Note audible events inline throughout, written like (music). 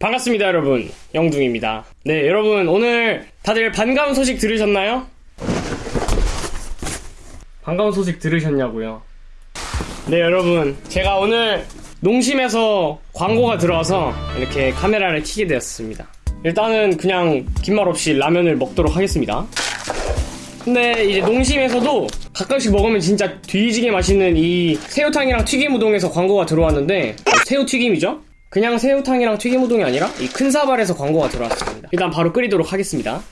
반갑습니다 여러분. 영둥입니다. 네 여러분 오늘 다들 반가운 소식 들으셨나요? 반가운 소식 들으셨냐고요? 네 여러분. 제가 오늘 농심에서 광고가 들어와서 이렇게 카메라를 켜게 되었습니다. 일단은 그냥 긴 말 없이 라면을 먹도록 하겠습니다. 근데 이제 농심에서도 가끔씩 먹으면 진짜 뒤지게 맛있는 이 새우탕이랑 튀김 우동에서 광고가 들어왔는데 새우 튀김이죠? 그냥 새우탕이랑 튀김 우동이 아니라 이 큰 사발에서 광고가 들어왔습니다. 일단 바로 끓이도록 하겠습니다.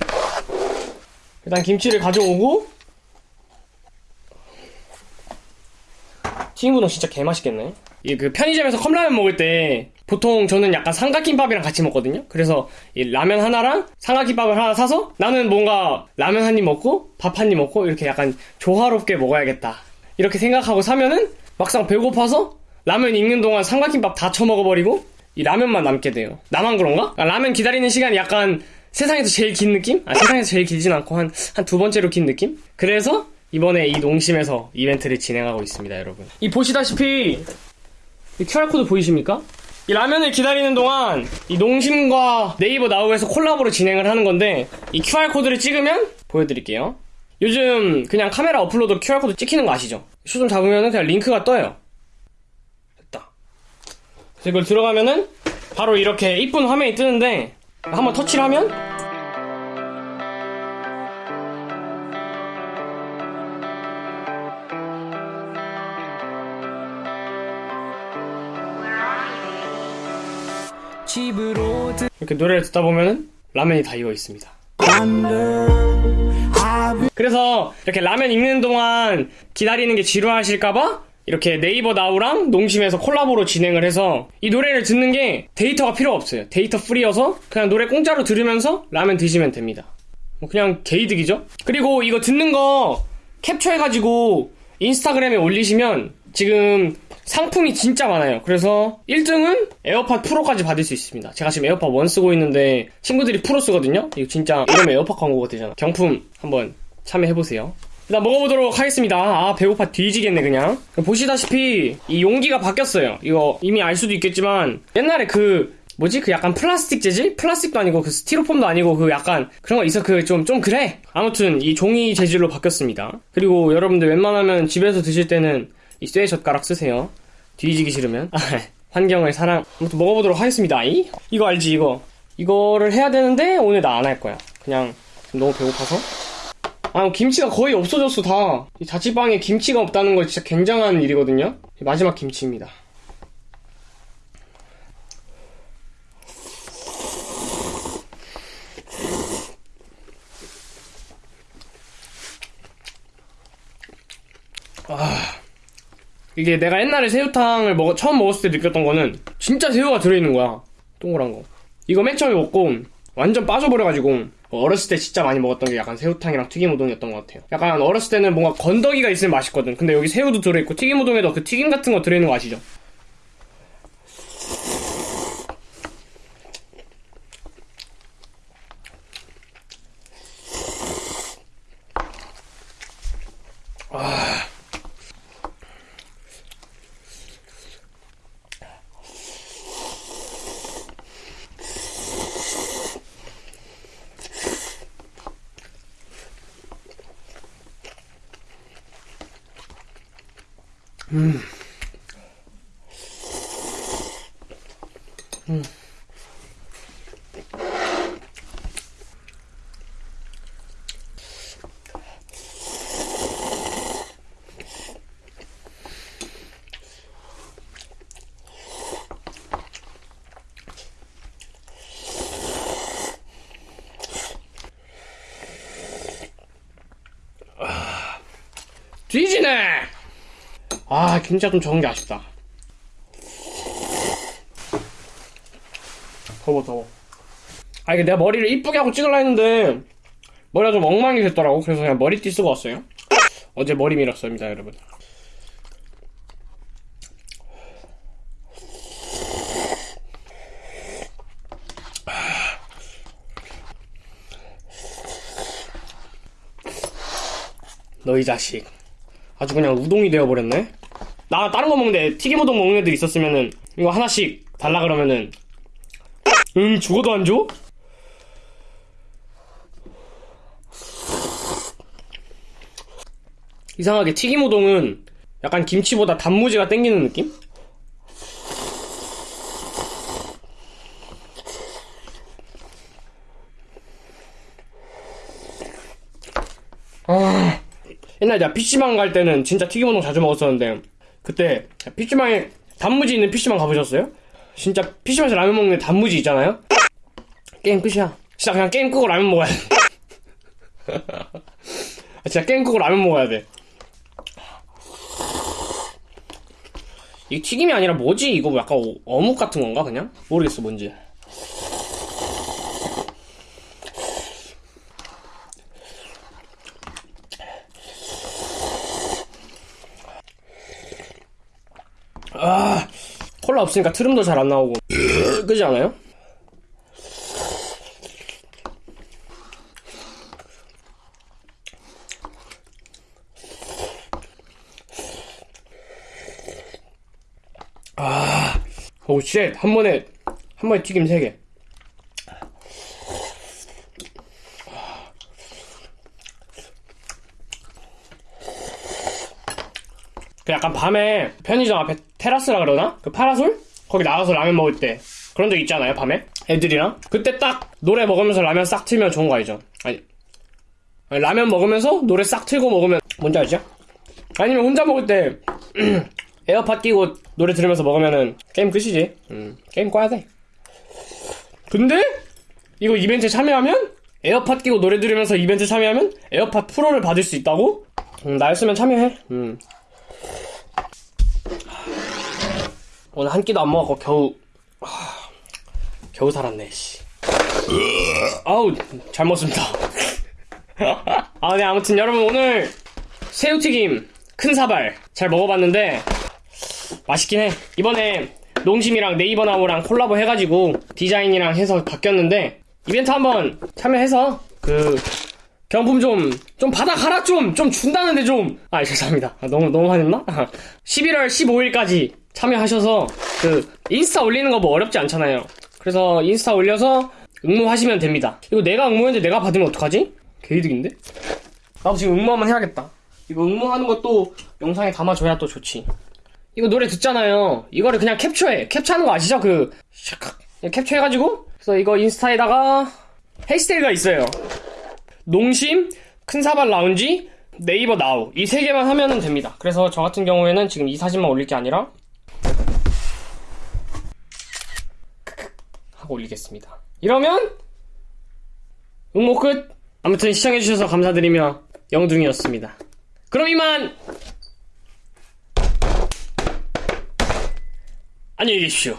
일단 김치를 가져오고 튀김 우동 진짜 개맛있겠네. 이 그 편의점에서 컵라면 먹을 때 보통 저는 약간 삼각김밥이랑 같이 먹거든요. 그래서 이 라면 하나랑 삼각김밥을 하나 사서 나는 뭔가 라면 한 입 먹고 밥 한 입 먹고 이렇게 약간 조화롭게 먹어야겠다. 이렇게 생각하고 사면은 막상 배고파서 라면 익는 동안 삼각김밥 다 처먹어버리고 이 라면만 남게 돼요. 나만 그런가? 아, 라면 기다리는 시간이 약간 세상에서 제일 긴 느낌? 아, 세상에서 제일 길진 않고 한, 한 두 번째로 긴 느낌? 그래서 이번에 이 농심에서 이벤트를 진행하고 있습니다, 여러분. 이 보시다시피 이 QR코드 보이십니까? 이 라면을 기다리는 동안 이 농심과 네이버 나우에서 콜라보로 진행을 하는 건데 이 QR코드를 찍으면 보여드릴게요. 요즘 그냥 카메라 앱으로도 QR코드 찍히는 거 아시죠? 슈좀 잡으면 그냥 링크가 떠요. 그래서 이걸 들어가면은 바로 이렇게 이쁜 화면이 뜨는데 한번 터치를 하면 이렇게 노래를 듣다 보면은 라면이 다 익어 있습니다. 그래서 이렇게 라면 익는 동안 기다리는 게 지루하실까봐 이렇게 네이버 나우랑 농심에서 콜라보로 진행을 해서 이 노래를 듣는 게 데이터가 필요 없어요. 데이터 free여서 그냥 노래 공짜로 들으면서 라면 드시면 됩니다. 뭐 그냥 개이득이죠? 그리고 이거 듣는 거 캡처해가지고 인스타그램에 올리시면 지금 상품이 진짜 많아요. 그래서 1등은 에어팟 프로까지 받을 수 있습니다. 제가 지금 에어팟 1 쓰고 있는데 친구들이 프로 쓰거든요? 이거 진짜 이러면 에어팟 광고가 되잖아. 경품 한번 참여해보세요. 일단 먹어보도록 하겠습니다. 아, 배고파 뒤지겠네, 그냥. 보시다시피, 이 용기가 바뀌었어요. 이거 이미 알 수도 있겠지만, 옛날에 그, 뭐지? 그 약간 플라스틱 재질? 플라스틱도 아니고, 그 스티로폼도 아니고, 그 약간, 그런 거 있어. 그 좀, 좀 그래! 아무튼, 이 종이 재질로 바뀌었습니다. 그리고 여러분들 웬만하면 집에서 드실 때는 이 쇠 젓가락 쓰세요. 뒤지기 싫으면. 아, (laughs) 환경을 사랑. 아무튼 먹어보도록 하겠습니다. 이? 이거 알지, 이거. 이거를 해야 되는데, 오늘 나 안 할 거야. 그냥, 너무 배고파서. 아, 김치가 거의 없어졌어, 다. 이 자취방에 김치가 없다는 거 진짜 굉장한 일이거든요? 마지막 김치입니다. 아, 이게 내가 옛날에 새우탕을 먹, 처음 먹었을 때 느꼈던 거는 진짜 새우가 들어있는 거야. 동그란 거. 이거 맨 처음에 먹고 완전 빠져버려가지고 어렸을 때 진짜 많이 먹었던 게 약간 새우탕이랑 튀김 우동이었던 것 같아요. 약간 어렸을 때는 뭔가 건더기가 있으면 맛있거든. 근데 여기 새우도 들어있고 튀김 우동에도 그 튀김 같은 거 들어있는 거 아시죠? 뒤지네! 아, 김치가 좀 적은 게 아쉽다. 더워, 더워. 아, 이게 내가 머리를 이쁘게 하고 찍으려 했는데, 머리가 좀 엉망이 됐더라고. 그래서 그냥 머리띠 쓰고 왔어요. 어제 머리 밀었습니다, 여러분. 너희 자식. 아주 그냥 우동이 되어버렸네? 나 다른 거 먹는데 튀김 우동 먹는 애들 있었으면은 이거 하나씩 달라 그러면은 응, 죽어도 안 줘? 이상하게 튀김 우동은 약간 김치보다 단무지가 땡기는 느낌? 아, 옛날에 내가 PC방 갈 때는 진짜 튀김 우동 자주 먹었었는데 그때 PC방에 단무지 있는 PC방 가보셨어요? 진짜 PC방에서 라면 먹는 단무지 있잖아요? 게임 끝이야. 진짜 그냥 게임 끄고 라면 먹어야 돼. 아, (laughs) 진짜 게임 끄고 라면 먹어야 돼. 이게 튀김이 아니라 뭐지? 이거 뭐 약간 어- 어묵 같은 건가 그냥? 모르겠어 뭔지. 아 콜라 없으니까 트름도 잘 안 나오고 그지 않아요? 아, 오, 쉣. 한 번에, 한 번에 튀김 3개. 그 약간 밤에 편의점 앞에 테라스라 그러나? 그 파라솔? 거기 나가서 라면 먹을 때. 그런 적 있잖아요, 밤에? 애들이랑. 그때 딱 노래 먹으면서 라면 싹 틀면 좋은 거 알죠? 아니. 라면 먹으면서 노래 싹 틀고 먹으면, 뭔지 알죠? 아니면 혼자 먹을 때, (clears throat) 에어팟 끼고 노래 들으면서 먹으면은 게임 끝이지. 음, 게임 꺼야 돼. 근데 이거 이벤트 참여하면 에어팟 끼고 노래 들으면서 이벤트 참여하면 에어팟 프로를 받을 수 있다고? 음, 나였으면 참여해. 음. 오늘 한 끼도 안 먹었고 겨우 하, 겨우 살았네. 씨. 아우 잘 먹습니다. (laughs) 아, 네 아무튼 여러분 오늘 새우튀김 큰 사발 잘 먹어봤는데 맛있긴 해. 이번에 농심이랑 네이버 나우랑 콜라보 해가지고 디자인이랑 해서 바뀌었는데 이벤트 한번 참여해서 그 경품 좀, 좀 받아가라 좀! 좀 준다는데 좀! 아, 죄송합니다. 아, 너무, 너무 화냈나? (laughs) 11월 15일까지 참여하셔서 그 인스타 올리는 거 뭐 어렵지 않잖아요. 그래서 인스타 올려서 응모하시면 됩니다. 이거 내가 응모했는데 내가 받으면 어떡하지? 개이득인데? 나도 지금 응모 한번 해야겠다. 이거 응모하는 것도 영상에 담아줘야 또 좋지. 이거 노래 듣잖아요. 이거를 그냥 캡처해. 캡처하는 거 아시죠? 그. 캡처해가지고. 그래서 이거 인스타에다가 해시태그가 있어요. 농심, 큰사발 라운지, 네이버 나우. 이 세 개만 하면 됩니다. 그래서 저 같은 경우에는 지금 이 사진만 올릴 게 아니라 하고 올리겠습니다. 이러면 응모 끝. 아무튼 시청해주셔서 감사드리며 영둥이었습니다. 그럼 이만 안녕히 계십시오.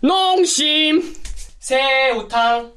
농심 새우탕